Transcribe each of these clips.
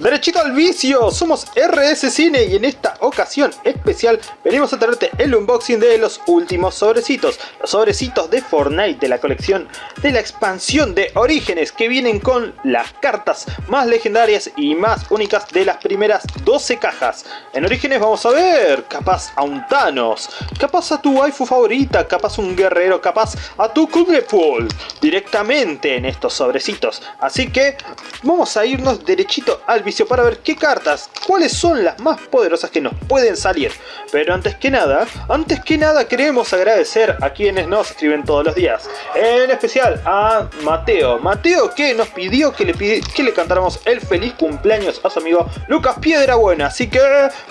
Derechito al vicio, somos RS Cine y en esta ocasión especial venimos a traerte el unboxing de los últimos sobrecitos. Los sobrecitos de Fortnite de la colección de la expansión de Orígenes que vienen con las cartas más legendarias y más únicas de las primeras 12 cajas. En Orígenes vamos a ver, capaz a un Thanos, capaz a tu waifu favorita, capaz un guerrero, capaz a tu Kuglepool directamente en estos sobrecitos. Así que vamos a irnos derechito al vicio para ver qué cartas, cuáles son las más poderosas que nos pueden salir. Pero antes que nada, antes que nada queremos agradecer a quienes nos escriben todos los días. En especial a Mateo. Mateo que nos pidió que le, que le cantáramos el feliz cumpleaños a su amigo Lucas Piedrabuena. Así que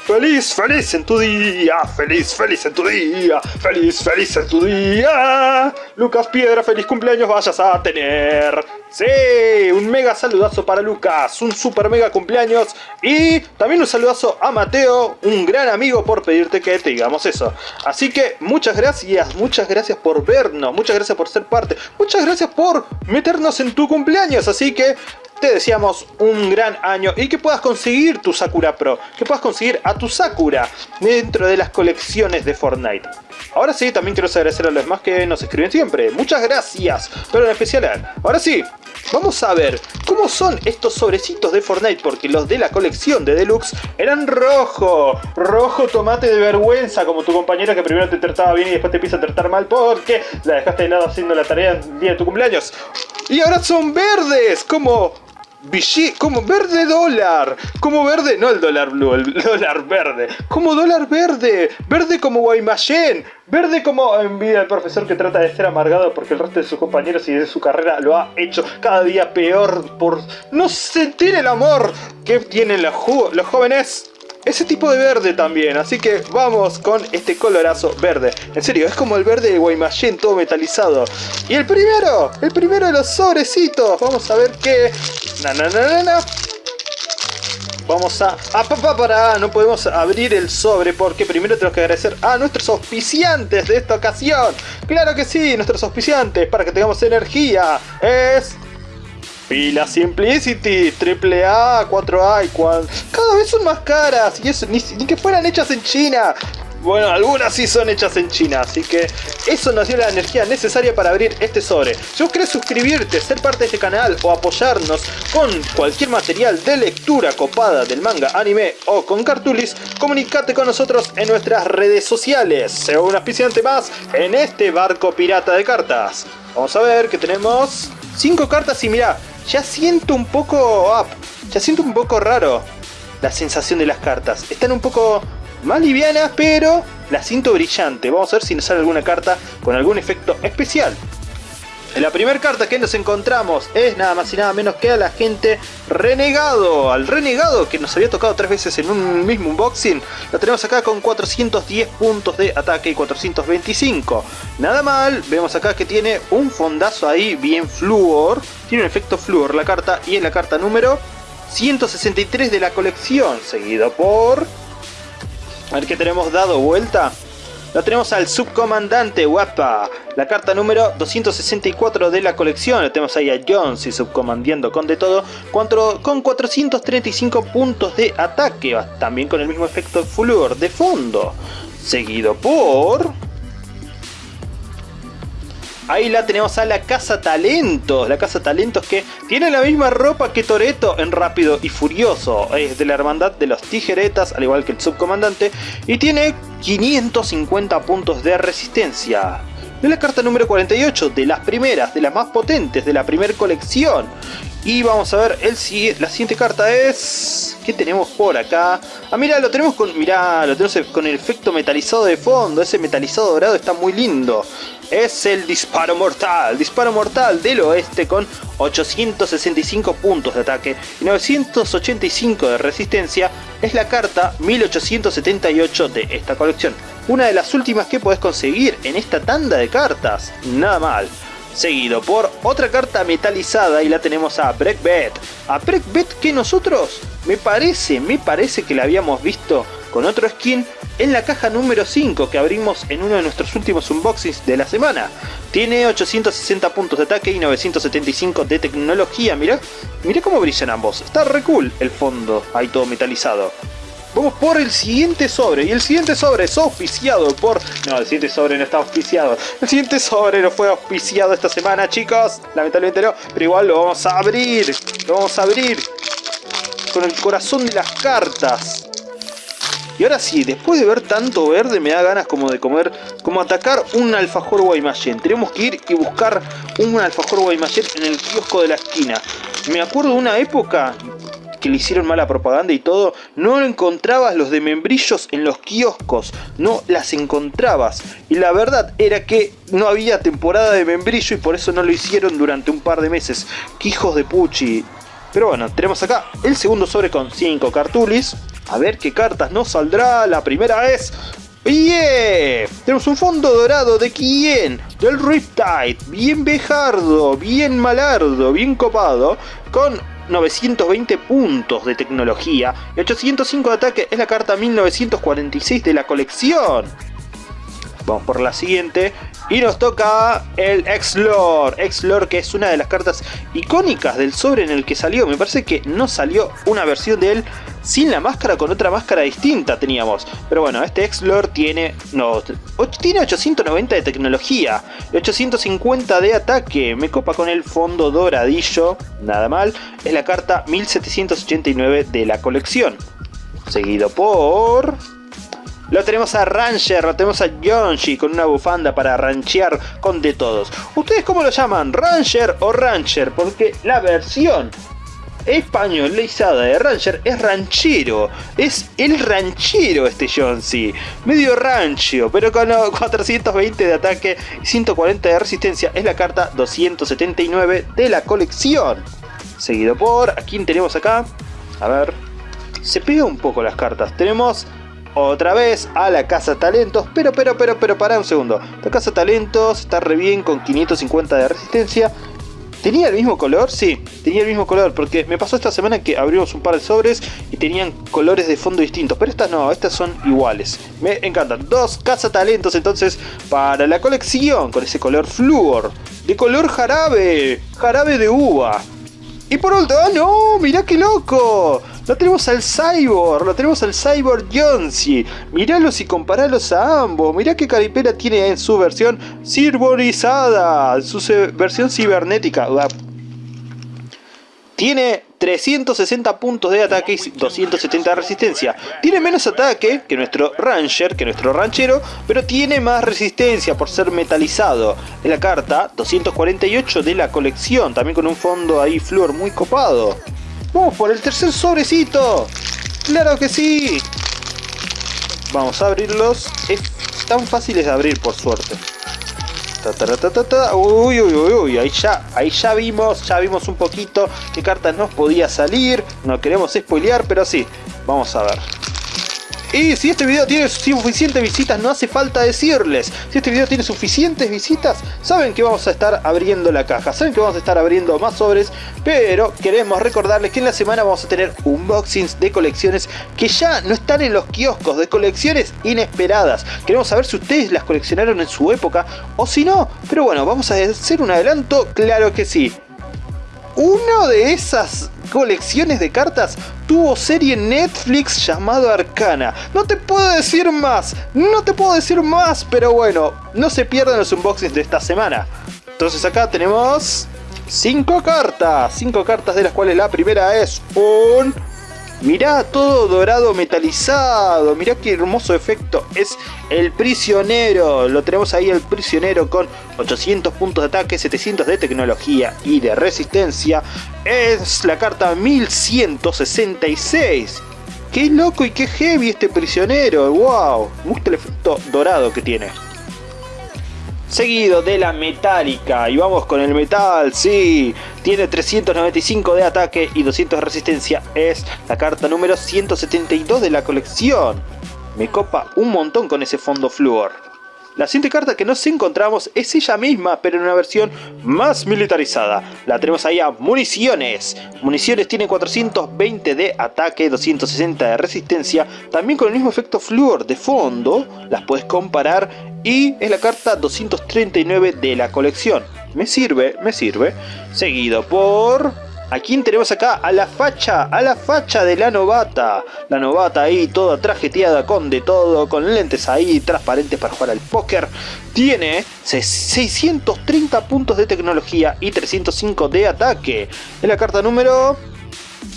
feliz, feliz en tu día, feliz, feliz en tu día, feliz, feliz en tu día. Lucas Piedra, feliz cumpleaños vayas a tener. Sí, un mega saludazo para Lucas, un super mega cumpleaños y también un saludazo a Mateo, un gran amigo por pedirte que te digamos eso. Así que muchas gracias, muchas gracias por vernos, muchas gracias por ser parte, muchas gracias por meternos en tu cumpleaños, así que te deseamos un gran año y que puedas conseguir tu Sakura Pro, que puedas conseguir a tu Sakura dentro de las colecciones de Fortnite. Ahora sí, también quiero agradecer a los demás que nos escriben siempre. Muchas gracias, pero en especial Ahora sí, vamos a ver cómo son estos sobrecitos de Fortnite, porque los de la colección de Deluxe eran rojo. Rojo tomate de vergüenza, como tu compañera que primero te trataba bien y después te empieza a tratar mal porque la dejaste de lado haciendo la tarea día de tu cumpleaños. Y ahora son verdes, como como verde dólar, como verde, no el dólar blue, el dólar verde, como dólar verde, verde como Guaymallén, verde como envidia el profesor que trata de ser amargado porque el resto de sus compañeros y de su carrera lo ha hecho cada día peor por no sentir el amor que tienen los, los jóvenes ese tipo de verde también, así que vamos con este colorazo verde. En serio, es como el verde de Guaymallén todo metalizado. Y el primero, el primero de los sobrecitos, vamos a ver qué... Na, na, na, na, Vamos a... ¡Ah, papá, para! No podemos abrir el sobre porque primero tenemos que agradecer a nuestros auspiciantes de esta ocasión. ¡Claro que sí! Nuestros auspiciantes para que tengamos energía. Es... Pila Simplicity, AAA, 4A y Cada vez son más caras y eso ni, que fueran hechas en China. Bueno, algunas sí son hechas en China, así que eso nos dio la energía necesaria para abrir este sobre. Si vos querés suscribirte, ser parte de este canal o apoyarnos con cualquier material de lectura copada del manga, anime o con cartulis, comunicate con nosotros en nuestras redes sociales. Sea un auspiciante más en este barco pirata de cartas. Vamos a ver que tenemos 5 cartas y mirá, ya siento un poco up, ya siento un poco raro la sensación de las cartas. Están un poco más livianas, pero la siento brillante. Vamos a ver si nos sale alguna carta con algún efecto especial. La primera carta que nos encontramos es nada más y nada menos que a la gente Renegado. Al Renegado que nos había tocado tres veces en un mismo unboxing. Lo tenemos acá con 410 puntos de ataque y 425. Nada mal, vemos acá que tiene un fondazo ahí bien fluor. Tiene un efecto fluor la carta y es la carta número 163 de la colección. Seguido por... A ver qué tenemos dado vuelta. Lo tenemos al subcomandante guapa, la carta número 264 de la colección. Lo tenemos ahí a Jones y subcomandiendo con de todo, con 435 puntos de ataque, también con el mismo efecto Flur de fondo. Seguido por... Ahí la tenemos a la Casa Talentos. La Casa Talentos que tiene la misma ropa que Toreto en Rápido y Furioso. Es de la hermandad de los tijeretas, al igual que el subcomandante. Y tiene 550 puntos de resistencia. Es la carta número 48, de las primeras, de las más potentes, de la primera colección. Y vamos a ver, el, la siguiente carta es... ¿Qué tenemos por acá? Ah, mira, lo tenemos con... Mirá, lo tenemos con el efecto metalizado de fondo. Ese metalizado dorado está muy lindo es el disparo mortal, disparo mortal del oeste con 865 puntos de ataque y 985 de resistencia, es la carta 1878 de esta colección. Una de las últimas que podés conseguir en esta tanda de cartas, nada mal. Seguido por otra carta metalizada y la tenemos a Breakbet. A Breakbet que nosotros, me parece, me parece que la habíamos visto con otro skin en la caja número 5 que abrimos en uno de nuestros últimos unboxings de la semana. Tiene 860 puntos de ataque y 975 de tecnología, mira, mira cómo brillan ambos, está re cool el fondo, ahí todo metalizado. Vamos por el siguiente sobre. Y el siguiente sobre es auspiciado por... No, el siguiente sobre no está auspiciado. El siguiente sobre no fue auspiciado esta semana, chicos. Lamentablemente no. Pero igual lo vamos a abrir. Lo vamos a abrir. Con el corazón de las cartas. Y ahora sí, después de ver tanto verde me da ganas como de comer, como atacar un alfajor Guaymallén. Tenemos que ir y buscar un alfajor Guaymallén en el kiosco de la esquina. Me acuerdo de una época que le hicieron mala propaganda y todo, no encontrabas los de membrillos en los kioscos, no las encontrabas. Y la verdad era que no había temporada de membrillo y por eso no lo hicieron durante un par de meses. ¡Qué hijos de puchi! Pero bueno, tenemos acá el segundo sobre con 5 cartulis. A ver qué cartas nos saldrá. La primera es ¡Bien! Tenemos un fondo dorado de quién? Del Riptide. Bien bejardo, bien malardo, bien copado. Con 920 puntos de tecnología y 805 de ataque es la carta 1946 de la colección. Vamos por la siguiente. Y nos toca el X-Lore. X-Lore que es una de las cartas icónicas del sobre en el que salió. Me parece que no salió una versión de él sin la máscara, con otra máscara distinta teníamos. Pero bueno, este X-Lore tiene, no, tiene 890 de tecnología, 850 de ataque. Me copa con el fondo doradillo, nada mal. Es la carta 1789 de la colección. Seguido por... Lo tenemos a Ranger, lo tenemos a Yonji con una bufanda para ranchear con de todos. ¿Ustedes cómo lo llaman? ¿Ranger o Rancher? Porque la versión españolizada de Ranger es ranchero. Es el ranchero este Yonji. Medio rancho, pero con 420 de ataque y 140 de resistencia. Es la carta 279 de la colección. Seguido por... ¿A quién tenemos acá? A ver... Se pega un poco las cartas. Tenemos otra vez a la Casa Talentos, pero, pero, pero, pero, para un segundo. La Casa Talentos está re bien con 550 de resistencia. ¿Tenía el mismo color? Sí, tenía el mismo color, porque me pasó esta semana que abrimos un par de sobres y tenían colores de fondo distintos, pero estas no, estas son iguales. Me encantan. Dos Talentos entonces para la colección, con ese color flúor, de color jarabe, jarabe de uva. Y por último, ¡ah no! ¡Mirá qué loco! Lo tenemos al Cyborg, lo tenemos al Cyborg Jonsi. Míralos y comparalos a ambos. Mirá qué caripela tiene en su versión cyberizada, su versión cibernética. Tiene 360 puntos de ataque y 270 de resistencia. Tiene menos ataque que nuestro Ranger, que nuestro ranchero, pero tiene más resistencia por ser metalizado. En la carta 248 de la colección, también con un fondo ahí flor muy copado. ¡Vamos por el tercer sobrecito! ¡Claro que sí! Vamos a abrirlos. Es tan fáciles de abrir, por suerte. uy, uy, uy, uy, ahí ya, ahí ya vimos, ya vimos un poquito qué cartas nos podía salir. No queremos spoilear, pero sí, vamos a ver. Y si este video tiene suficientes visitas, no hace falta decirles. Si este video tiene suficientes visitas, saben que vamos a estar abriendo la caja. Saben que vamos a estar abriendo más sobres. Pero queremos recordarles que en la semana vamos a tener unboxings de colecciones que ya no están en los kioscos. De colecciones inesperadas. Queremos saber si ustedes las coleccionaron en su época o si no. Pero bueno, vamos a hacer un adelanto. Claro que sí. Uno de esas colecciones de cartas tuvo serie Netflix llamado Arcana. No te puedo decir más, no te puedo decir más, pero bueno, no se pierdan los unboxings de esta semana. Entonces acá tenemos 5 cartas, 5 cartas de las cuales la primera es un Mirá todo dorado metalizado, mirá qué hermoso efecto. Es el prisionero, lo tenemos ahí el prisionero con 800 puntos de ataque, 700 de tecnología y de resistencia. Es la carta 1166. Qué loco y qué heavy este prisionero, wow. Me gusta el efecto dorado que tiene seguido de la metálica. Y vamos con el metal, sí. Tiene 395 de ataque y 200 de resistencia. Es la carta número 172 de la colección. Me copa un montón con ese fondo flúor. La siguiente carta que nos encontramos es ella misma, pero en una versión más militarizada. La tenemos ahí a Municiones. Municiones tiene 420 de ataque, 260 de resistencia, también con el mismo efecto Fluor de fondo, las puedes comparar y es la carta 239 de la colección. Me sirve, me sirve. Seguido por... ¿A quién tenemos acá? A la facha, a la facha de la novata. La novata ahí toda trajeteada con de todo, con lentes ahí transparentes para jugar al póker. Tiene 630 puntos de tecnología y 305 de ataque. Es la carta número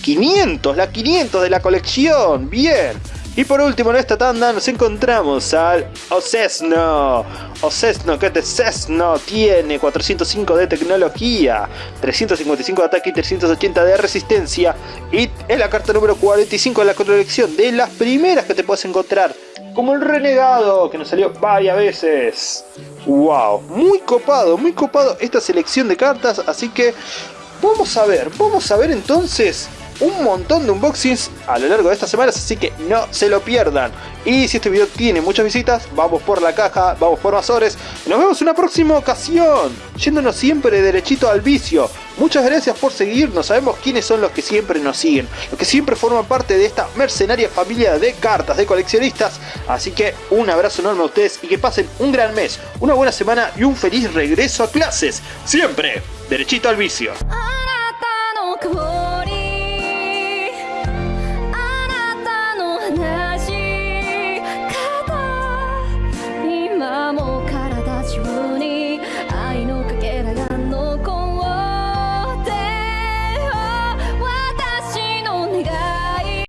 500, la 500 de la colección. Bien. Y por último en esta tanda nos encontramos al Ocesno. Ocesno, que este Cesno tiene 405 de tecnología, 355 de ataque y 380 de resistencia. Y es la carta número 45 de la colección, de las primeras que te puedes encontrar. Como el renegado, que nos salió varias veces. Wow, muy copado, muy copado esta selección de cartas. Así que vamos a ver, vamos a ver entonces un montón de unboxings a lo largo de estas semanas, así que no se lo pierdan. Y si este video tiene muchas visitas, vamos por la caja, vamos por más horas. Nos vemos en una próxima ocasión, yéndonos siempre derechito al vicio. Muchas gracias por seguirnos, sabemos quiénes son los que siempre nos siguen, los que siempre forman parte de esta mercenaria familia de cartas, de coleccionistas. Así que un abrazo enorme a ustedes y que pasen un gran mes, una buena semana y un feliz regreso a clases. Siempre, derechito al vicio.